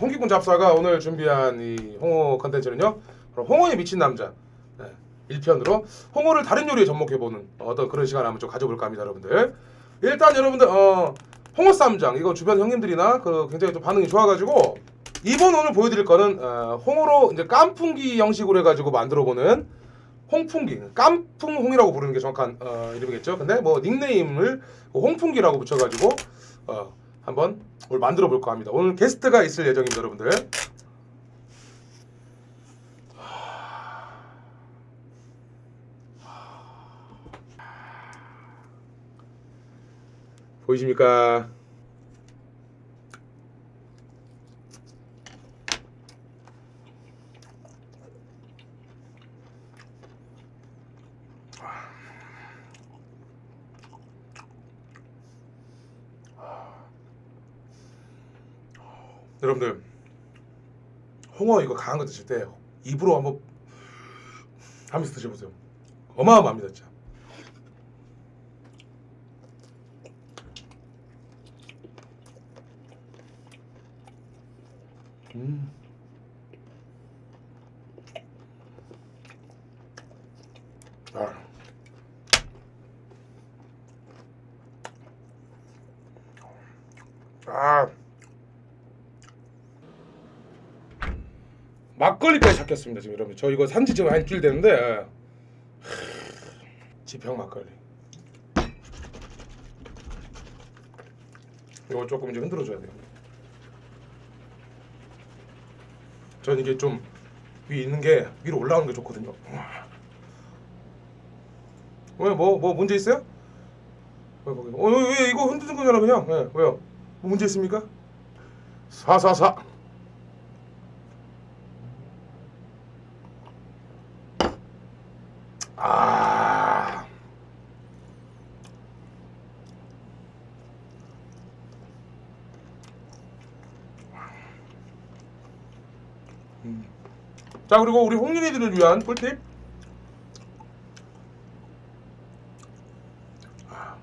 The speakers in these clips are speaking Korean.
홍기군 잡사가 오늘 준비한 이 홍어 컨텐츠는요. 바로 홍어에 미친 남자 네, 1편으로 홍어를 다른 요리에 접목해보는 어떤 그런 시간을 한번 좀 가져볼까 합니다, 여러분들. 일단 여러분들 어, 홍어 쌈장 이거 주변 형님들이나 그 굉장히 좀 반응이 좋아가지고 이번 오늘 보여드릴 거는 어, 홍어로 이제 깐풍기 형식으로 해가지고 만들어보는 홍풍기, 깐풍홍이라고 부르는 게 정확한 어, 이름이겠죠. 근데 뭐 닉네임을 홍풍기라고 붙여가지고 어, 한번 오늘 만들어 볼까 합니다. 오늘 게스트가 있을 예정입니다, 여러분들. 보이십니까? 여러분들 홍어 이거 강한 거 드실 때 입으로 한번 하면서 드셔보세요. 어마어마합니다, 진짜. 음. 아. 아. 막걸리까지 잡혔습니다 지금 여러분. 저 이거 산지 지금 한 일주일 됐는데 하, 지평 막걸리. 이거 조금 이제 흔들어 줘야 돼요. 전 이게 좀 위에 있는 게 위로 올라오는 게 좋거든요. 왜 뭐뭐 문제 있어요? 왜 거기 어 왜, 왜 이거 흔드는 거잖아 그냥. 예, 왜요? 뭐 문제 있습니까? 사사사 아. 음. 자 그리고 우리 홍윤이들을 위한 꿀팁 아.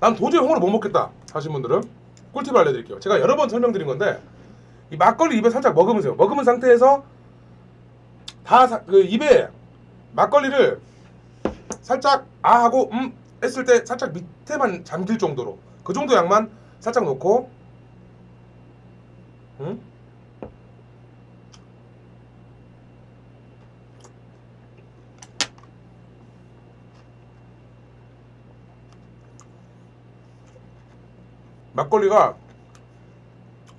난 도저히 홍어를 못 먹겠다 하신 분들은 꿀팁 알려드릴게요 제가 여러 번 설명드린 건데 이 막걸리 입에 살짝 머금으세요 머금은 상태에서 다 그 입에 막걸리를 살짝 아 하고 음 했을 때 살짝 밑에만 잠길 정도로 그 정도 양만 살짝 놓고 음? 막걸리가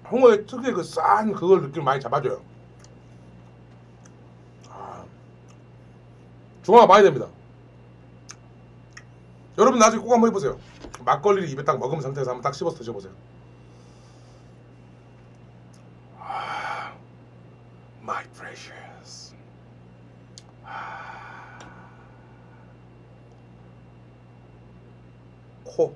홍어의 특유의 그 싼 그걸 느낌 많이 잡아줘요. 중화가 많이 됩니다. 여러분 나중에 꼭 한번 해보세요. 막걸리를 입에 딱 먹은 상태에서 한번 딱 씹어서 드셔보세요. 아, my precious. 아, 코.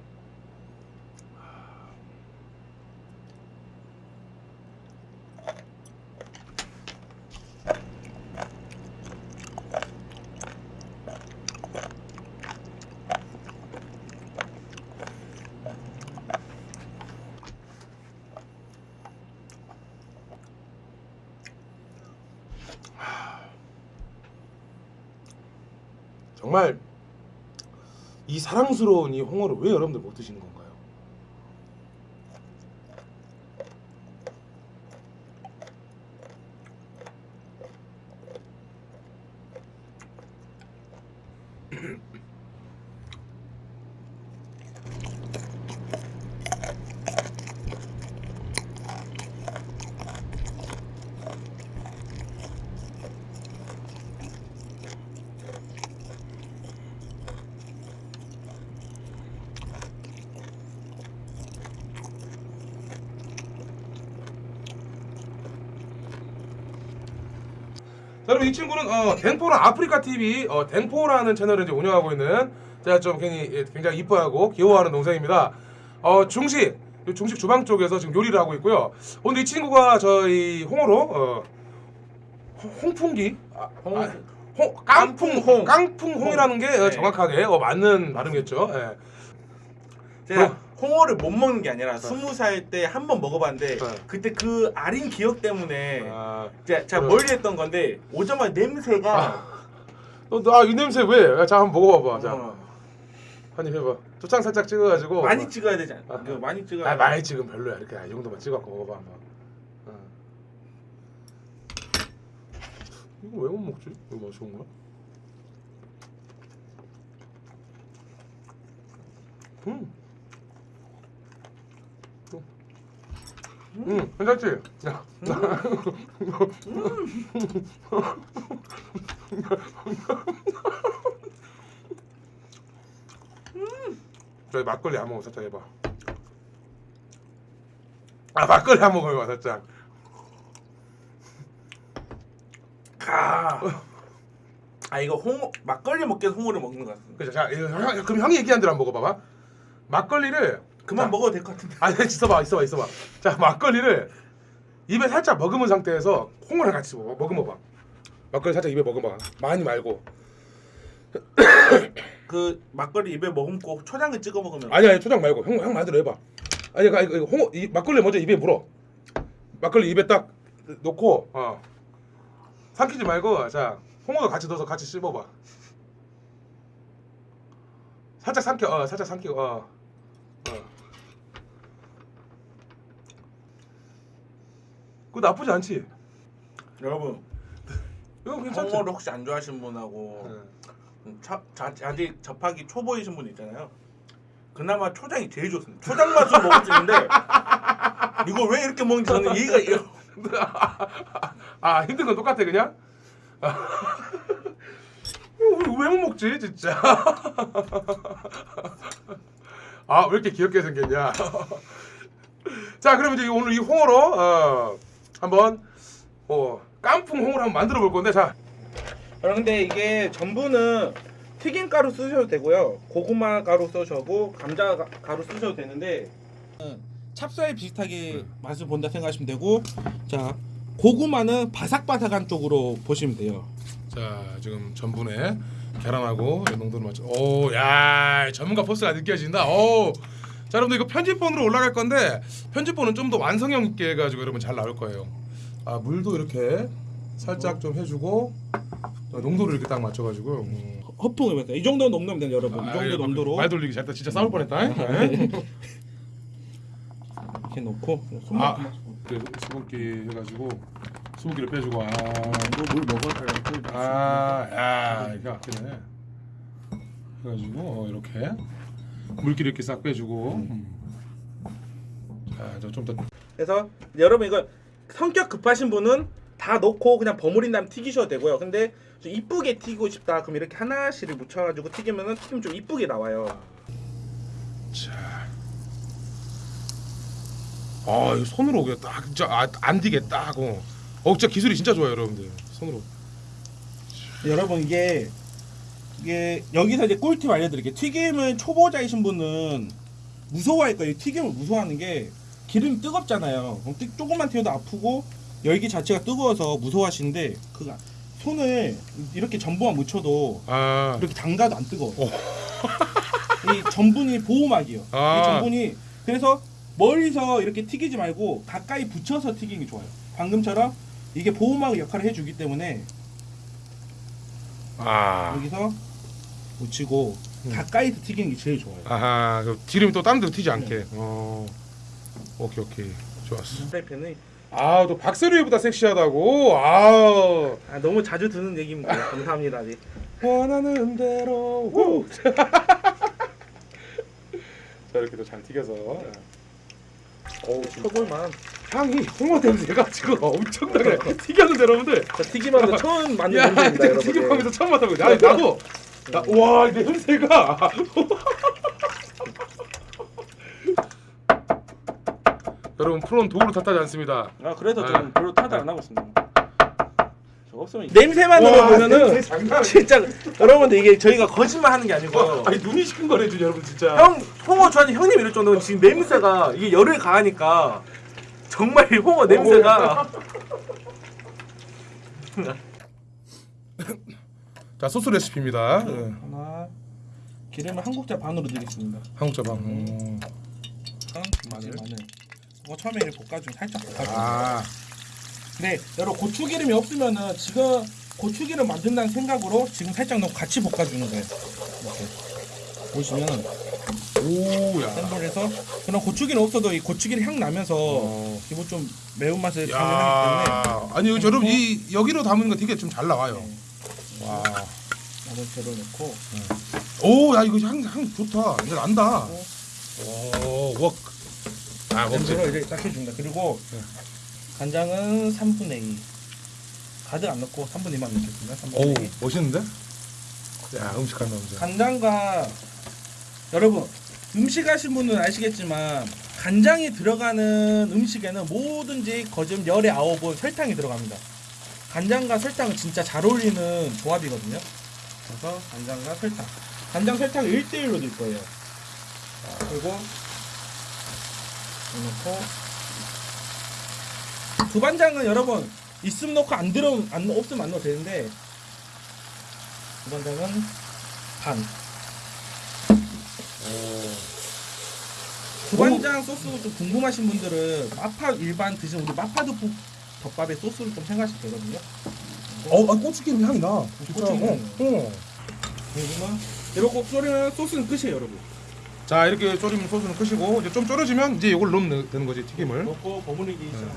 정말 이 사랑스러운 이 홍어를 왜 여러분들 못 드시는 건가요? 자, 여러분 이 친구는 어, 댕포랑 아프리카 TV 어, 댕포라는 채널을 이제 운영하고 있는 제가 좀 굉장히, 예, 굉장히 이뻐하고 귀여워하는 동생입니다. 어, 중식 중식 주방 쪽에서 지금 요리를 하고 있고요. 오늘 이 친구가 저희 홍어로 어, 홍- 홍풍기 아, 홍- 아, 홍, 깡풍 깡풍홍. 깡풍홍이라는 게 어, 네. 정확하게 어, 맞는 발음이겠죠. 예. 제가 뭐? 홍어를 못 먹는 게 아니라 스무 살때 한 번 먹어봤는데 네. 그때 그 아린 기억 때문에 아, 제가, 제가 그래. 멀리 했던 건데 오자마자 냄새가 너나이 냄새 왜? 야, 자 한번 먹어봐봐. 자, 어, 한입 해봐. 초장 살짝 찍어가지고. 많이 찍어야 되지 않나? 아. 그 많이 찍어야 아 많이 지금 별로야. 이렇게 이 정도만 찍어갖고 먹어봐 한번. 어. 이거 왜 못 먹지? 이거 뭐 좋은 거야? 음. 음, 괜찮지? 야. 저희 막걸리 한 모금 살짝 해봐. 아 막걸리 한 모금 해봐 살짝. 가. 아 이거 홍어 막걸리 먹기 위해서 홍어를 먹는 것 같습니다. 그죠? 자, 이거 형, 그럼 형이 얘기한 대로 한번 먹어봐봐. 막걸리를 그만 자, 먹어도 될 것 같은데. 아니 있어봐, 있어봐, 있어봐. 자, 막걸리를 입에 살짝 머금은 상태에서 콩이랑 같이 먹어, 머금어봐. 막걸리 살짝 입에 머금어. 많이 말고. 그 막걸리 입에 머금고 초장을 찍어 먹으면 아니 아니 초장 말고 형, 형 말대로 해봐. 아니 이거 이거 홍어 이 막걸리 먼저 입에 물어. 막걸리 입에 딱 놓고 어. 삼키지 말고 자 홍어도 같이 넣어서 같이 씹어봐. 살짝 삼켜 어 살짝 삼키고 어. 어. 그거 나쁘지 않지? 여러분 이거 괜찮지? 홍어를 혹시 안 좋아하시는 분하고 네. 차, 자, 아직 접하기 초보이신 분 있잖아요. 그나마 초장이 제일 좋습니다. 초장 맛으로 먹을 수 있는데 이걸 왜 이렇게 먹는지 저는 이해가 이해가- 아 힘든 건 똑같아 그냥? 왜 못 먹지 진짜? 아 왜 이렇게 귀엽게 생겼냐? 자 그럼 이제 오늘 이 홍어로 어, 한번 어, 깐풍 홍어를 한번 만들어 볼 건데 자 근데 이게 전부는 튀김 가루 쓰셔도 되고요. 고구마 가루 쓰셔도 감자 가- 가루 쓰셔도 되는데 찹쌀 비슷하게 맛을 본다 생각하시면 되고 자 고구마는 바삭바삭한 쪽으로 보시면 돼요. 자 지금 전분에 계란하고 농도를 맞춰. 오야 전문가 포스가 느껴진다. 오. 자 여러분들 이거 편집본으로 올라갈 건데 편집본은 좀 더 완성형 있게 해가지고 여러분 잘 나올 거예요. 아 물도 이렇게 살짝 좀 해주고 어, 농도를 이렇게 딱 맞춰가지고. 음. 허풍을 이 정도 농도면 돼요, 여러분. 이 아, 정도 이거 농도로 말 돌리기 잘했다. 진짜 싸울 뻔했다. 네. 이렇게 놓고 아. 그 수분기 해가지고 수분기를 빼주고 아. 이거 물 먹어야 아, 야, 이거 아끼네. 해가지고 어, 이렇게 물기를 이렇게 싹 빼주고. 음. 자, 저좀 더. 그래서 여러분 이거 성격 급하신 분은 다 넣고 그냥 버무린 다음 튀기셔도 되고요. 근데 좀 이쁘게 튀기고 싶다 그럼 이렇게 하나씩을 묻혀가지고 튀기면은 튀김 좀 이쁘게 나와요. 자. 아, 이거 손으로 그냥 딱 진짜 아, 안 디게 딱 하고. 어, 진짜 기술이 진짜 좋아요, 여러분들. 손으로. 여러분 이게 이게 여기서 이제 꿀팁 알려드릴게요. 튀김을 초보자이신 분은 무서워할 거예요. 튀김을 무서워하는 게 기름이 뜨겁잖아요. 그럼 뜨- 조금만 튀어도 아프고 열기 자체가 뜨거워서 무서워하시는데 그 손을 이렇게 전부만 묻혀도 아. 이렇게 담가도 안 뜨거워. 오. 이 전분이 보호막이요. 아. 이 전분이 그래서 멀리서 이렇게 튀기지 말고 가까이 붙여서 튀기는 게 좋아요. 방금처럼 이게 보호막 역할을 해주기 때문에 아. 여기서 묻히고 음. 가까이서 튀기는 게 제일 좋아요. 아하. 그 기름이 또 다른 데로 튀지 않게. 어. 오케이, 오케이. 좋았어. 프라이팬은 아, 또 박세리보다 섹시하다고. 아. 아, 너무 자주 듣는 얘기입니다. 감사합니다. 네. 원하는 대로. 우. 자 이렇게 또 잘 튀겨서. 어우 지금 초벌만 향이 홍어 냄새가 지금 엄청나게 튀겼는데 여러분들. 저 튀김하면서 처음 만든 야, 냄새입니다, 여러분. 튀김하면서 처음 맡아보자. 아니 나도. 나, 와, 이 냄새가. 여러분 프로는 도구를 탓하지 않습니다. 아 그래서 네. 저는 별로 타다 안 하고 있습니다. 저 없으면 냄새만으로 와, 냄새 보면은. 진짜 여러분들 이게 저희가 거짓말하는 게 아니고 와, 아니 눈이 시큰거려 주 여러분 진짜. 형 홍어 좋아하는 형님 이럴 정도면 지금 냄새가 이게 열을 가하니까 정말 이 홍어 냄새가 자 소스 레시피입니다. 네. 하나 기름을 한 국자 반으로 드리겠습니다. 한 국자 방. 음. 마늘. 마늘. 마늘. 이거 처음에 이렇게 볶아주면 살짝 볶아주면. 아, 네, 여러분 고추 기름이 없으면은 지금 고추 기름 만든다는 생각으로 지금 살짝 넣고 같이 볶아주는 거예요. 이렇게 보시면은 오야. 센 불에서 그런 고추기름 없어도 이 고추기름 향 나면서 어. 기본 좀 매운 맛을 강조하기 때문에 야, 아니 이거 여러분 이 여기로 담은 거 되게 좀 잘 나와요. 네, 와, 재료 넣고 오, 야 이거 향, 향 좋다. 이제 난다. 어. 오, 와, 아, 냄새로 이제 딱 해줍니다. 그리고 네. 간장은 3분의 2 가득 안 넣고 3분의 2만 넣겠습니다. 3분의 오, 2 멋있는데? 야, 음식 한다, 음식. 간장과 여러분 음식 하신 분은 아시겠지만 간장이 들어가는 음식에는 뭐든지 열의 아홉은 설탕이 들어갑니다. 간장과 설탕은 진짜 잘 어울리는 조합이거든요. 그래서 간장과 설탕. 간장 설탕 1대1로 넣을 거예요. 자, 그리고 넣고 두반장은 여러분 있으면 넣고 안 들어 안 없으면 안 넣어도 되는데 두반장은 반. 두반장 소스 좀 궁금하신 분들은 마파 일반 드시는 우리 마파두부 덮밥의 소스를 좀 생각하시면 되거든요. 어, 아, 고추기름 향이 나. 진짜. 고추기름. 어, 어. 그리고는 이렇게 졸이면 소스는 끝이에요, 여러분. 자, 이렇게 졸이면 소스는 끄시고 이제 좀 졸여지면 이제 이걸 넣으면 되는 거지 튀김을. 넣고 버무리기 시작.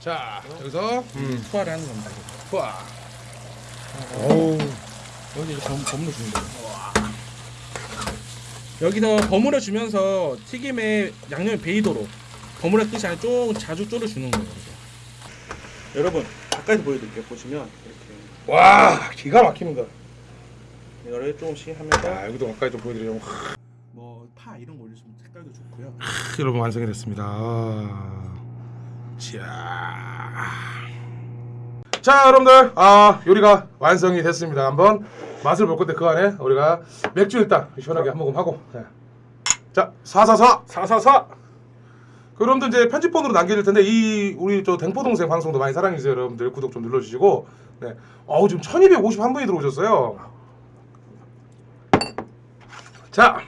자, 여기서 음, 투하를 하는 겁니다. 와. 이거. 오. 여기 이제 범, 버무려 주는 거예요. 여기서 버무려 주면서 튀김에 양념이 배이도록 버무려 뜻이 아니라 좀 자주 졸여 주는 거예요. 이렇게. 여러분 가까이서 보여드릴게요. 보시면 이렇게 와, 기가 막힙니다. 이거를 조금씩 하면서 자, 여기도 가까이 좀 보여드리려고. 뭐 파 이런 거 올리시면 색깔도 좋고요. 여러분 완성이 됐습니다. 자, 자 여러분들 아 요리가 완성이 됐습니다. 한번 맛을 볼 건데 그 안에 우리가 맥주 일단 시원하게 한 모금 하고 네. 자 사사사 사사사 그럼들 이제 편집본으로 남겨질 텐데 이 우리 저 댕포 동생 방송도 많이 사랑해 주세요 여러분들 구독 좀 눌러주시고 네 어우 지금 1251분이 들어오셨어요. 자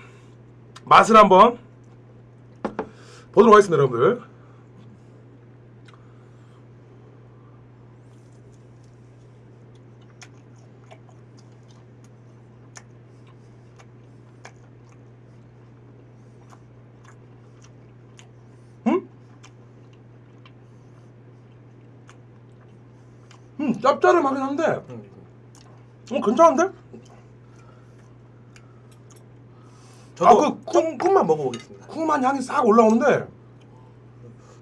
맛을 한번 보도록 하겠습니다 여러분들. 음 짭짤하긴 한데 어 괜찮은데? 저도 아, 그 콩, 콩만 먹어보겠습니다. 쿵만 향이 싹 올라오는데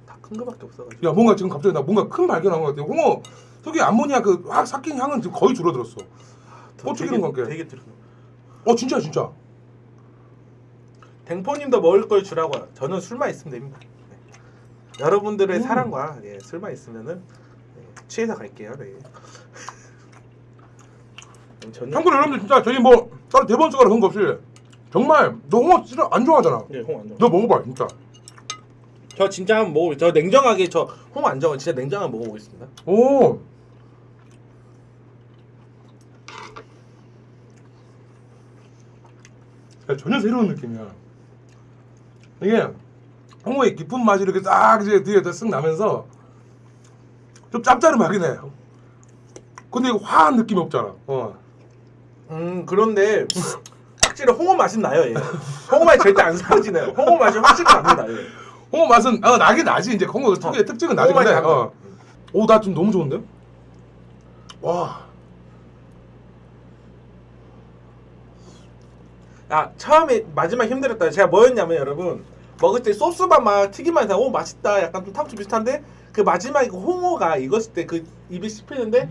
다 큰 거밖에 없어가지고. 야 뭔가 지금 갑자기 나 뭔가 큰 발견한 것 같아 홍어 특유의 암모니아 그 확 삭힌 향은 지금 거의 줄어들었어 되게- 관계. 되게 들어. 어 진짜 진짜 댕포님도 먹을 걸 주라고. 저는 술만 있으면 됩니다. 네. 여러분들의 음. 사랑과 예, 술만 있으면은 예, 취해서 갈게요. 네. 참고로 여러분들 진짜 저희 뭐 따로 대본 쓰거나 그런 거 없이 정말 너 홍어 진짜 안 좋아하잖아 예, 홍안 좋아. 너 먹어봐 진짜 저 진짜 한번 먹어. 저 냉정하게 저홍안 좋아. 진짜 냉정하게 먹어보겠습니다. 오 야, 전혀 새로운 느낌이야 이게 홍어의 깊은 맛이 이렇게 딱 이제 뒤에 쓱 나면서 좀 짭짤하긴 해 근데 이거 화한 느낌이 없잖아 어. 음 그런데 확실히 홍어 맛은 나요. 예. 홍어 맛이 절대 안 사라지네요. 홍어 맛이 확실히 납니다. 예. 홍어 맛은 아, 나긴 나지 이제 홍어 특유의 특징은 나지 홍어 맛이 근데. 어. 오나 좀 너무 좋은데? 와 아 처음에 마지막 힘들었다. 제가 뭐였냐면 여러분 먹을 때 소스만 막 튀기만 해서 오 맛있다. 약간 좀 탕수 비슷한데 그 마지막에 그 홍어가 익었을 때 그 입에 씹히는데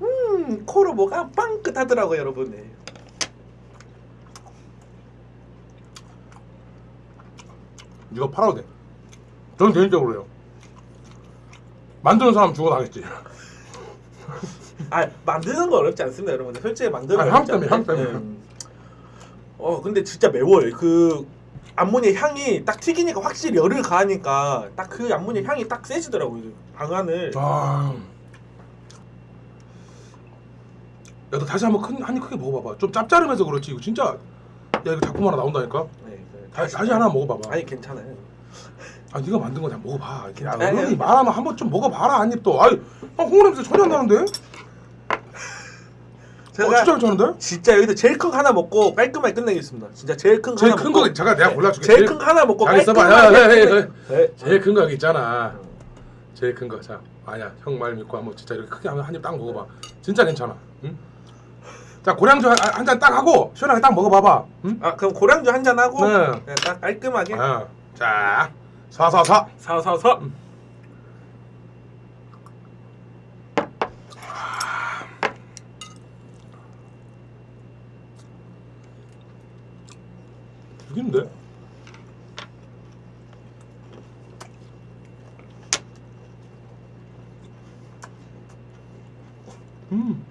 음 코로 뭐가 빵긋하더라고요 여러분. 네. 이거 팔아도 돼 저는 개인적으로 요 만드는 사람 죽어나겠지 아 만드는 거 어렵지 않습니다 여러분들. 솔직히 만드는 아, 거향 어렵지 때문에, 향 않아요. 때문에. 네. 어 근데 진짜 매워요. 그 암모니아 향이 딱 튀기니까 확실히 열을 가하니까 딱 그 암모니아 향이 딱 세지더라고요. 방안을. 아. 야 너 다시 한번 큰 한입 크게 먹어봐봐 좀 짭짤하면서 그렇지 이거 진짜 야 이거 작품 하나 나온다니까 네, 네. 다, 다시 하나 먹어봐봐. 아니 괜찮아요. 아 네가 만든 거 다 먹어봐. 이렇게 야, 아니. 말하면 한번 좀 먹어봐라 한입 또. 아이 아, 홍어 냄새 전혀 안 나는데? 어, 제가 진짜 괜찮은데? 진짜 여기서 제일 큰 거 하나 먹고 깔끔하게 끝내겠습니다. 진짜 제일 큰 거 제일 하나 큰 먹고 거 잠깐 내가 골라줄게. 제일 큰 거 하나 먹고 잘 있어봐. 깔끔하게 야, 야, 야, 야, 끝내- 야. 네. 제일 큰 거 여기 있잖아. 제일 큰 거. 자, 아니야. 형 말 믿고 한번 진짜 이렇게 크게 한입 딱 먹어봐. 진짜 괜찮아. 응? 자, 고량주 한 잔 딱 하고 시원하게 딱 먹어봐봐. 응? 아 그럼 고량주 한 잔 하고 네. 그냥 딱 깔끔하게 아, 자, 사사사. 사사사 죽인데? 음.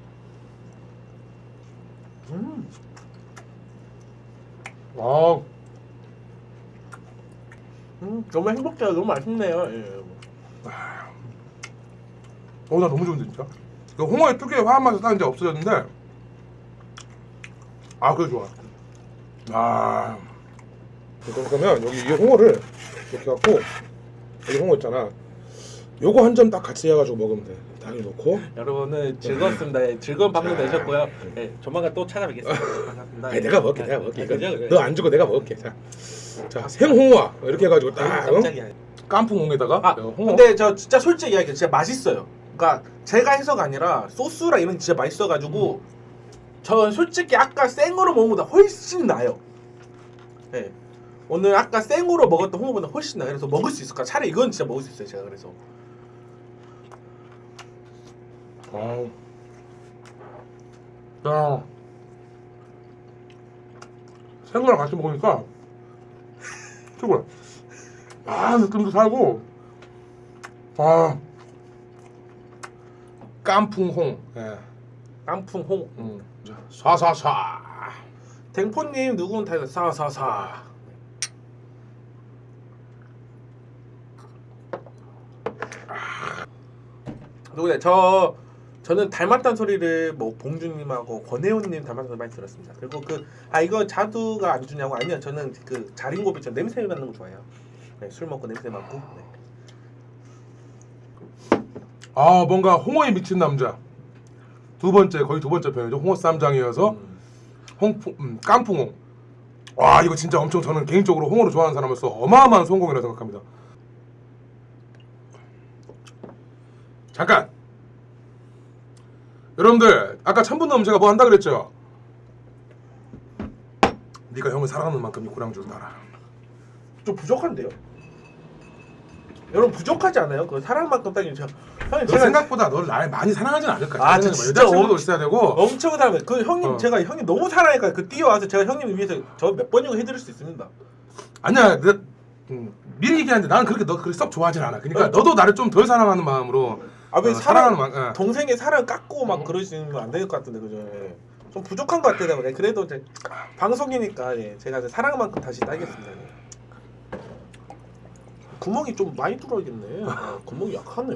음. 아, 음, 너무 행복해요. 너무 맛있네요. 예. 어, 나 너무 좋은데 진짜. 그 홍어의 특유의 화한 맛이 딱 이제 없어졌는데, 아, 그래 좋아. 아, 그러면 여기 이 홍어를 이렇게 갖고 여기 홍어 있잖아. 요거 한 점 딱 같이 해가지고 먹으면 돼. 딱 이렇게 놓고. 여러분은 즐거웠습니다. 예, 즐거운 방송 되셨고요. 예, 조만간 또 찾아뵙겠습니다. 반갑습니다. 아니 내가 먹을게, 내가 먹을게. 아, 이거 그죠? 너안 주고 내가 먹을게. 자, 자 생홍어와 이렇게 해가지고 딱 응? 깜짝이야. 깐풍 홍에다가 아, 요 홍어. 근데 저 진짜 솔직히 이야기해 진짜 맛있어요. 그러니까 제가 해서가 아니라 소스랑 이런 게 진짜 맛있어가지고 저 솔직히 아까 생으로 먹은 것보다 훨씬 나요. 네. 오늘 아까 생으로 먹었던 홍어보다 훨씬 나. 그래서 먹을 수 있을 까 차라리 이건 진짜 먹을 수 있어요. 제가 그래서. 아우. 야. 생거랑 같이 먹으니까 최고야. 아 느낌도 살고. 아. 깐풍홍. 예. 깐풍 홍. 음. 자, 사사사. 댕포님 누군 다 사사사. 누구냐 저 저는 닮았다는 소리를 뭐 봉준님하고 권혜원님 닮았다는 소리 많이 들었습니다. 그리고 그 아 이거 자두가 안 주냐고 아니요 저는 그 자린고비 저 냄새 맡는 거 좋아해요. 네, 술 먹고 냄새 맡고. 네. 아 뭔가 홍어에 미친 남자. 두 번째 거의 두 번째 편이죠. 홍어 쌈장이어서 음. 홍풍 음, 깐풍홍. 와 이거 진짜 엄청 저는 개인적으로 홍어를 좋아하는 사람으로서 어마어마한 성공이라고 생각합니다. 잠깐. 여러분들 아까 천분 넘 제가 뭐 한다 그랬죠? 네가 형을 사랑하는 만큼 이 고량주를 따라. 좀 부족한데요? 여러분 부족하지 않아요? 그 사랑만큼 따지면 제가 형님 너 제가 생각보다 너를 나 많이 사랑하진 않을 거야. 아, 아, 진짜 여자친구도 엄- 있어야 되고. 엄청 사랑해. 그 형님 어. 제가 형님 너무 사랑하니까 그 뛰어와서 제가 형님 위해서 저 몇 번이고 해드릴 수 있습니다. 아니야, 내, 음, 미리 얘기하는데 나는 그렇게 너 그렇게 썩 좋아하진 않아. 그러니까 어, 너도 나를 좀 덜 사랑하는 마음으로 아왜 어, 사랑. 어. 동생의 사랑 깎고 막 그러시면 안될 것 같은데 그죠? 예. 좀 부족한 것 같아요. 네, 그래도 이제 방송이니까 예, 제가 이제 사랑만큼 다시 따겠습니다. 예. 구멍이 좀 많이 뚫어야겠네. 아, 구멍이 약하네.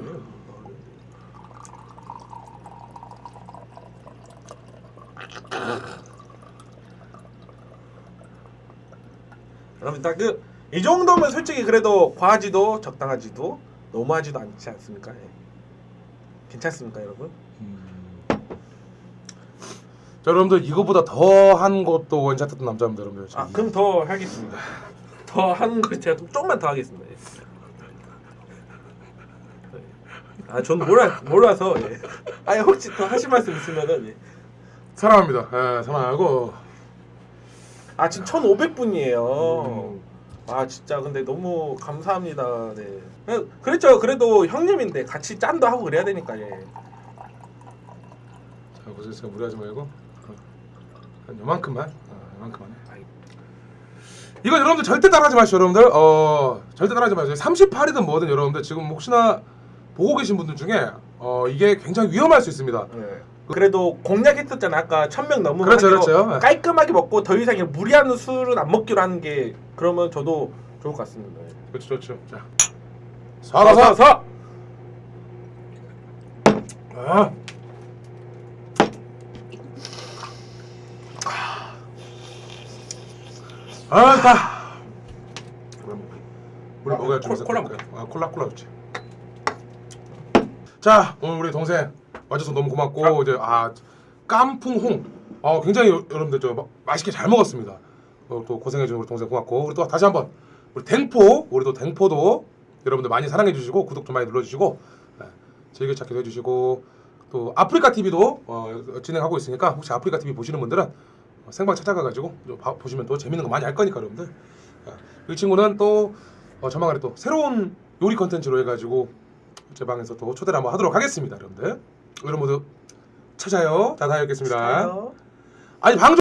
여러분 딱 그 이 정도면 솔직히 그래도 과하지도 적당하지도 너무하지도 않지 않습니까? 예. 괜찮습니까, 여러분? 자, 여러분들 이거보다 더 한 것도 원샷했던 남자입니다, 여러분들. 아 그럼 더 하겠습니다. 더 하는 걸 제가 좀 조금만 더 하겠습니다. 예. 아, 전 몰라 몰라서. 예. 아니 혹시 더 하실 말씀 있으면은. 예. 사랑합니다. 예, 사랑하고. 아 지금 1,500분이에요. 음, 아 진짜 근데 너무 감사합니다. 네. 그- 그랬죠. 그래도 형님인데 같이 짠도 하고 그래야 되니까 예. 자, 제가 무리하지 말고 어, 한 요만큼만, 어, 요만큼만. 해. 이거 여러분들 절대 따라하지 마시죠, 여러분들. 어, 절대 따라하지 마세요. 38이든 뭐든 여러분들 지금 혹시나 보고 계신 분들 중에 어, 이게 굉장히 위험할 수 있습니다. 네. 그래도 공략했었잖아 아까 천명 넘으면 그렇죠, 그렇죠. 깔끔하게 먹고 더 이상 무리하는 술은 안 먹기로 하는 게 그러면 저도 좋을 것 같습니다. 예. 그렇죠, 그렇죠. 자, 사라사. 사. 아. 아, 다. 물 아, 먹어야 콜- 주면서 콜라 또- 아, 콜라 콜라 좋지. 자 오늘 우리 동생 와줘서 너무 고맙고 이제 아 깐풍홍 어 굉장히 여- 여러분들 저 마- 맛있게 잘 먹었습니다. 어, 또 고생해준 우리 동생 고맙고 우리 또 다시 한번 우리 댕포 우리 또 댕포도 여러분들 많이 사랑해 주시고 구독 좀 많이 눌러 주시고 네, 즐겨찾기도 해주시고 또 아프리카 TV도 어, 진행하고 있으니까 혹시 아프리카 TV 보시는 분들은 어, 생방 찾아가가지고 좀 봐- 보시면 또 재밌는 거 많이 알 거니까 여러분들. 어, 이 친구는 또 어, 조만간에 또 새로운 요리 컨텐츠로 해가지고 제 방에서 또 초대를 한번 하도록 하겠습니다 여러분들. 여러분 모두 찾아요. 자 다녀오겠습니다. 아유. 아니 방송